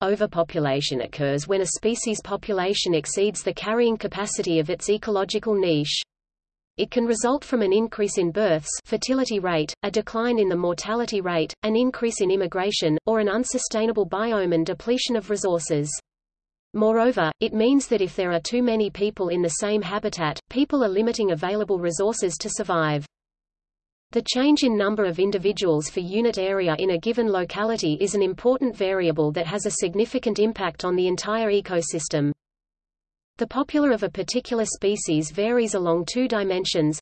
Overpopulation occurs when a species population exceeds the carrying capacity of its ecological niche. It can result from an increase in births fertility rate, a decline in the mortality rate, an increase in immigration, or an unsustainable biome and depletion of resources. Moreover, it means that if there are too many people in the same habitat, people are limiting available resources to survive. The change in number of individuals for unit area in a given locality is an important variable that has a significant impact on the entire ecosystem. The popular of a particular species varies along two dimensions.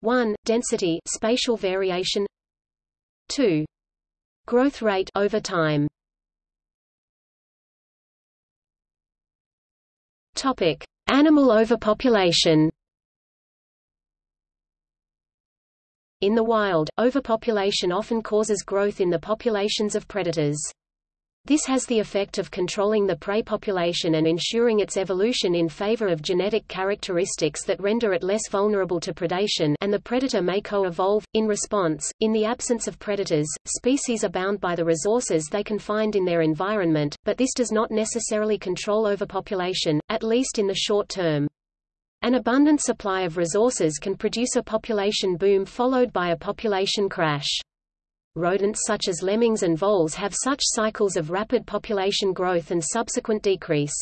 1. Density spatial variation 2. Growth rate over time. Topic: Animal overpopulation. In the wild, overpopulation often causes growth in the populations of predators. This has the effect of controlling the prey population and ensuring its evolution in favor of genetic characteristics that render it less vulnerable to predation and the predator may co-evolve. In response, in the absence of predators, species are bound by the resources they can find in their environment, but this does not necessarily control overpopulation, at least in the short term. An abundant supply of resources can produce a population boom followed by a population crash rodents such as lemmings and voles have such cycles of rapid population growth and subsequent decrease.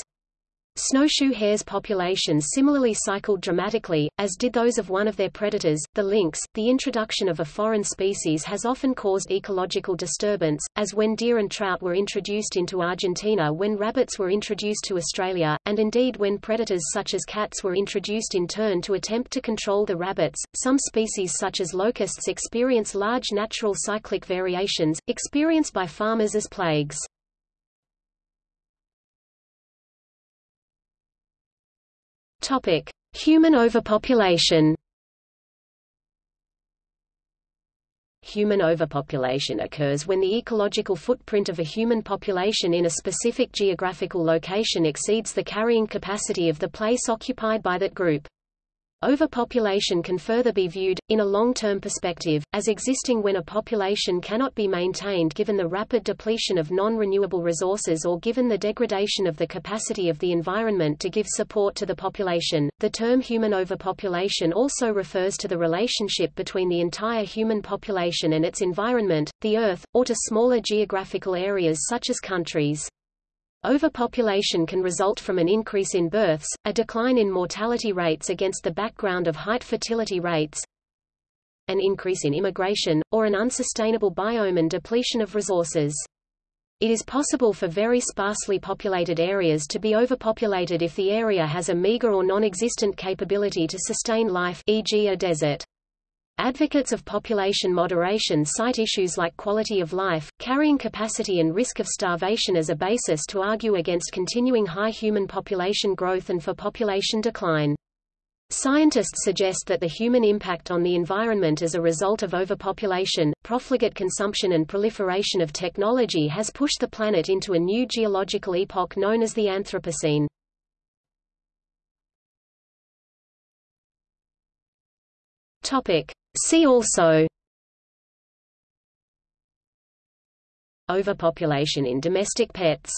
Snowshoe hares' populations similarly cycled dramatically, as did those of one of their predators, the lynx. The introduction of a foreign species has often caused ecological disturbance, as when deer and trout were introduced into Argentina when rabbits were introduced to Australia, and indeed when predators such as cats were introduced in turn to attempt to control the rabbits. Some species such as locusts experience large natural cyclic variations, experienced by farmers as plagues. Topic: Human overpopulation. Human overpopulation occurs when the ecological footprint of a human population in a specific geographical location exceeds the carrying capacity of the place occupied by that group. Overpopulation can further be viewed, in a long-term perspective, as existing when a population cannot be maintained given the rapid depletion of non-renewable resources or given the degradation of the capacity of the environment to give support to the population. The term human overpopulation also refers to the relationship between the entire human population and its environment, the Earth, or to smaller geographical areas such as countries. Overpopulation can result from an increase in births, a decline in mortality rates against the background of height fertility rates, an increase in immigration, or an unsustainable biome and depletion of resources. It is possible for very sparsely populated areas to be overpopulated if the area has a meager or non-existent capability to sustain life e.g. a desert. Advocates of population moderation cite issues like quality of life, carrying capacity and risk of starvation as a basis to argue against continuing high human population growth and for population decline. Scientists suggest that the human impact on the environment as a result of overpopulation, profligate consumption and proliferation of technology has pushed the planet into a new geological epoch known as the Anthropocene. Topic. See also Overpopulation in domestic pets